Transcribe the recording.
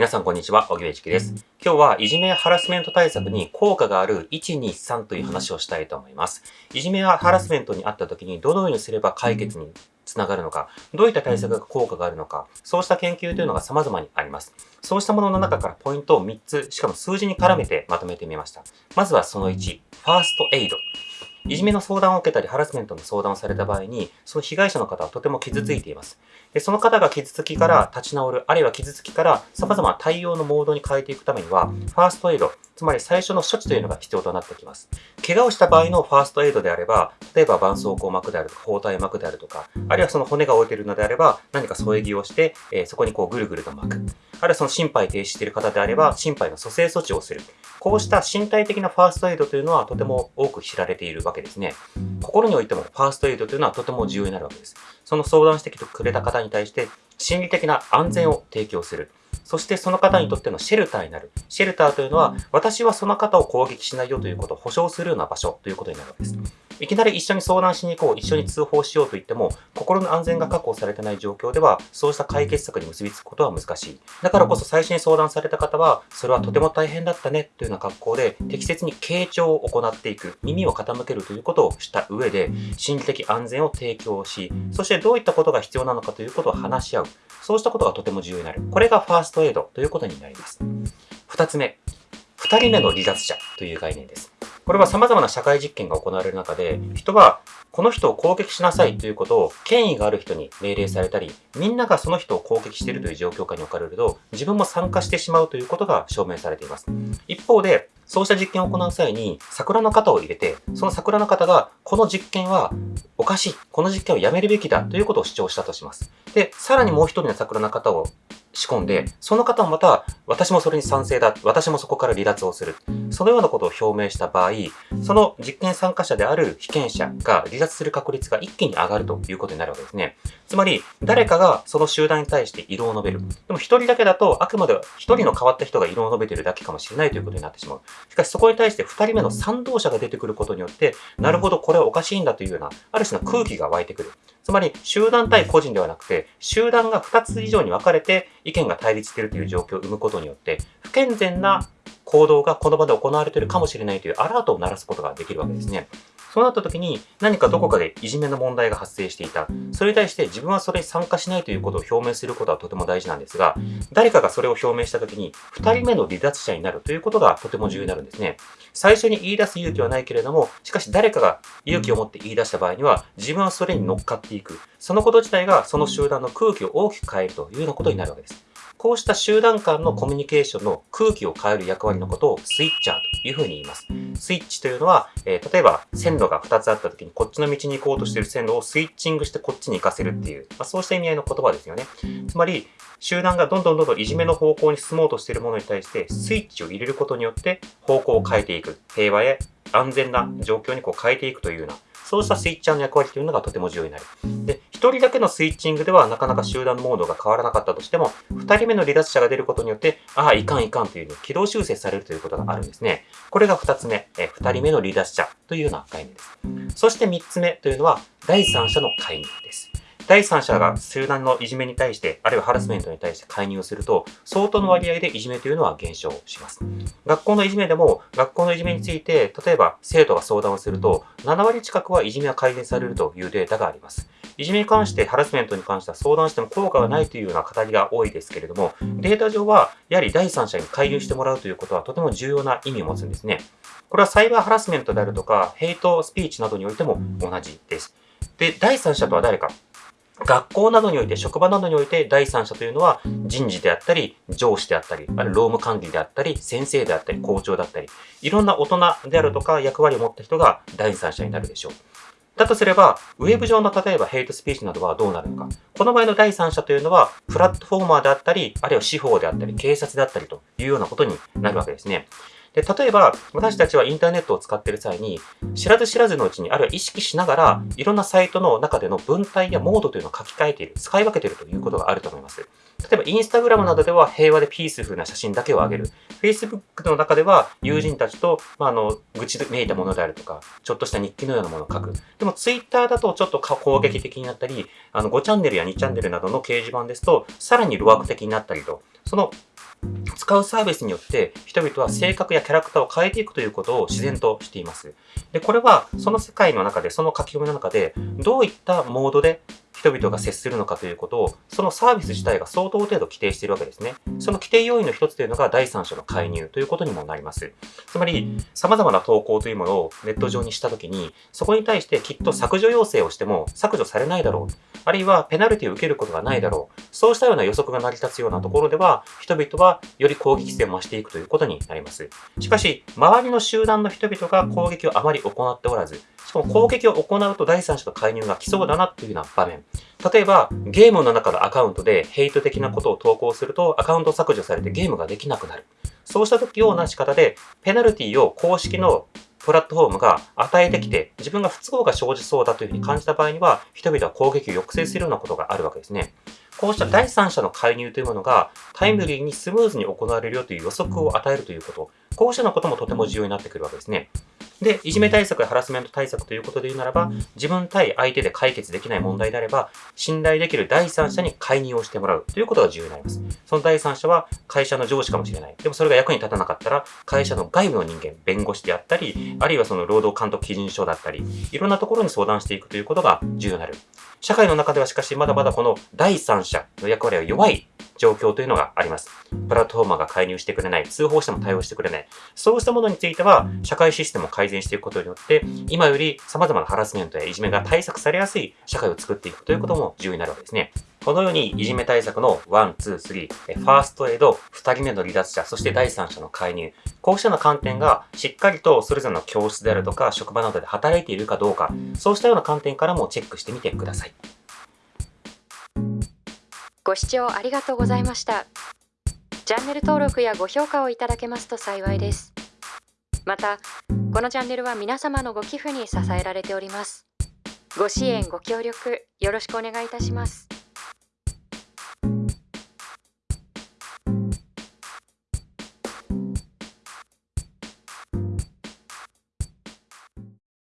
皆さんこんにちは、小木部一樹です。今日はいじめやハラスメント対策に効果がある123という話をしたいと思います。いじめやハラスメントにあった時にどのようにすれば解決につながるのか、どういった対策が効果があるのか、そうした研究というのが様々にあります。そうしたものの中からポイントを3つ、しかも数字に絡めてまとめてみました。まずはその1、ファーストエイド。いじめの相談を受けたり、ハラスメントの相談をされた場合に、その被害者の方はとても傷ついています。でその方が傷つきから立ち直る、あるいは傷つきから様々な対応のモードに変えていくためには、ファーストエイド、つまり最初の処置というのが必要となってきます。怪我をした場合のファーストエイドであれば、例えば絆創膏膜であるとか、包帯膜であるとか、あるいはその骨が折れているのであれば、何か添え木をして、えーそこにこうぐるぐると巻く。あるいはその心肺停止している方であれば、心肺の蘇生措置をする。こうした身体的なファーストエイドというのはとても多く知られているわけですね。心においてもファーストエイドというのはとても重要になるわけです。その相談してきてくれた方に対して心理的な安全を提供する。そしてその方にとってのシェルターになる。シェルターというのは私はその方を攻撃しないよということを保証するような場所ということになるわけです。いきなり一緒に相談しに行こう、一緒に通報しようと言っても、心の安全が確保されてない状況では、そうした解決策に結びつくことは難しい。だからこそ最初に相談された方は、それはとても大変だったねというような格好で、適切に傾聴を行っていく、耳を傾けるということをした上で、心理的安全を提供し、そしてどういったことが必要なのかということを話し合う。そうしたことがとても重要になる。これがファーストエイドということになります。二つ目、二人目の離脱者という概念です。これは様々な社会実験が行われる中で、人はこの人を攻撃しなさいということを権威がある人に命令されたり、みんながその人を攻撃しているという状況下に置かれると、自分も参加してしまうということが証明されています。一方で、そうした実験を行う際に、桜の型を入れて、その桜の型が、この実験はおかしい、この実験をやめるべきだということを主張したとします。で、さらにもう一人の桜の型を仕込んで、その方もまた、私もそれに賛成だ、私もそこから離脱をする。そのようなことを表明した場合、その実験参加者である被験者が離脱する確率が一気に上がるということになるわけですね。つまり、誰かがその集団に対して異論を述べる。でも一人だけだと、あくまで一人の変わった人が異論を述べているだけかもしれないということになってしまう。しかしそこに対して二人目の賛同者が出てくることによって、なるほど、これはおかしいんだというような、ある種の空気が湧いてくる。つまり、集団対個人ではなくて、集団が2つ以上に分かれて意見が対立しているという状況を生むことによって、不健全な行動がこの場で行われているかもしれないというアラートを鳴らすことができるわけですね。そうなった時に何かどこかでいじめの問題が発生していた。それに対して自分はそれに参加しないということを表明することはとても大事なんですが、誰かがそれを表明した時に2人目の離脱者になるということがとても重要になるんですね。最初に言い出す勇気はないけれども、しかし誰かが勇気を持って言い出した場合には、自分はそれに乗っかっていく。そのこと自体がその集団の空気を大きく変えるというようなことになるわけです。こうした集団間のコミュニケーションの空気を変える役割のことをスイッチャーというふうに言います。スイッチというのは、えー例えば線路が2つあった時にこっちの道に行こうとしている線路をスイッチングしてこっちに行かせるっていう、まあ、そうした意味合いの言葉ですよね。つまり、集団がどんどんどんどんいじめの方向に進もうとしているものに対してスイッチを入れることによって方向を変えていく。平和へ安全な状況にこう変えていくというような、そうしたスイッチャーの役割というのがとても重要になる。で、一人だけのスイッチングではなかなか集団のモードが変わらなかったとしても、二人目の離脱者が出ることによって、ああ、いかんいかんというのを軌道修正されるということがあるんですね。これが二つ目、え二人目の離脱者というような概念です。そして三つ目というのは、第三者の介入です。第三者が集団のいじめに対して、あるいはハラスメントに対して介入すると、相当の割合でいじめというのは減少します。学校のいじめでも、学校のいじめについて、例えば生徒が相談をすると、7割近くはいじめは改善されるというデータがあります。いじめに関して、ハラスメントに関しては相談しても効果がないというような語りが多いですけれども、データ上は、やはり第三者に介入してもらうということはとても重要な意味を持つんですね。これはサイバーハラスメントであるとか、ヘイトスピーチなどにおいても同じです。で、第三者とは誰か。学校などにおいて、職場などにおいて、第三者というのは人事であったり、上司であったり、あるいは労務管理であったり、先生であったり、校長だったり、いろんな大人であるとか役割を持った人が第三者になるでしょう。だとすれば、ウェブ上の例えばヘイトスピーチなどはどうなるのか。この場合の第三者というのは、プラットフォーマーであったり、あるいは司法であったり、警察であったりというようなことになるわけですね。で、例えば、私たちはインターネットを使っている際に、知らず知らずのうちに、あるいは意識しながら、いろんなサイトの中での文体やモードというのを書き換えている、使い分けているということがあると思います。例えば、インスタグラムなどでは平和でピースフルな写真だけを上げる。Facebook の中では友人たちと、まあ、あの、愚痴めいたものであるとか、ちょっとした日記のようなものを書く。でも、Twitter だとちょっと攻撃的になったり、あの、5チャンネルや2チャンネルなどの掲示板ですと、さらに路悪的になったりと、その使うサービスによって人々は性格やキャラクターを変えていくということを自然としています。で、これはその世界の中で、その書き込みの中で、どういったモードで人々が接するのかということを、そのサービス自体が相当程度規定しているわけですね。その規定要因の一つというのが第三者の介入ということにもなります。つまり、様々な投稿というものをネット上にしたときに、そこに対してきっと削除要請をしても削除されないだろう。あるいはペナルティを受けることがないだろう。そうしたような予測が成り立つようなところでは、人々はより攻撃性を増していくということになります。しかし、周りの集団の人々が攻撃をあまり行っておらず、しかも攻撃を行うと第三者の介入が来そうだなというような場面。例えば、ゲームの中のアカウントでヘイト的なことを投稿すると、アカウント削除されてゲームができなくなる。そうした時ような仕方で、ペナルティを公式のプラットフォームが与えてきて、自分が不都合が生じそうだというふうに感じた場合には、人々は攻撃を抑制するようなことがあるわけですね。こうした第三者の介入というものがタイムリーにスムーズに行われるよという予測を与えるということ、こうしたのこともとても重要になってくるわけですね。で、いじめ対策やハラスメント対策ということで言うならば、自分対相手で解決できない問題であれば、信頼できる第三者に介入をしてもらうということが重要になります。その第三者は会社の上司かもしれない。でもそれが役に立たなかったら、会社の外部の人間、弁護士であったり、あるいはその労働監督基準書だったり、いろんなところに相談していくということが重要になる。社会の中ではしかしまだまだこの第三者の役割は弱い状況というのがあります。プラットフォーマーが介入してくれない、通報しても対応してくれない。そうしたものについては、社会システムを改善していくことによって、今より様々なハラスメントやいじめが対策されやすい社会を作っていくということも重要になるわけですね。このようにいじめ対策の1、2、3、ファーストエイド、2人目の離脱者、そして第三者の介入。こうしたような観点がしっかりとそれぞれの教室であるとか職場などで働いているかどうか、そうしたような観点からもチェックしてみてください。ご視聴ありがとうございました。チャンネル登録やご評価をいただけますと幸いです。また、このチャンネルは皆様のご寄付に支えられております。ご支援、ご協力、よろしくお願いいたします。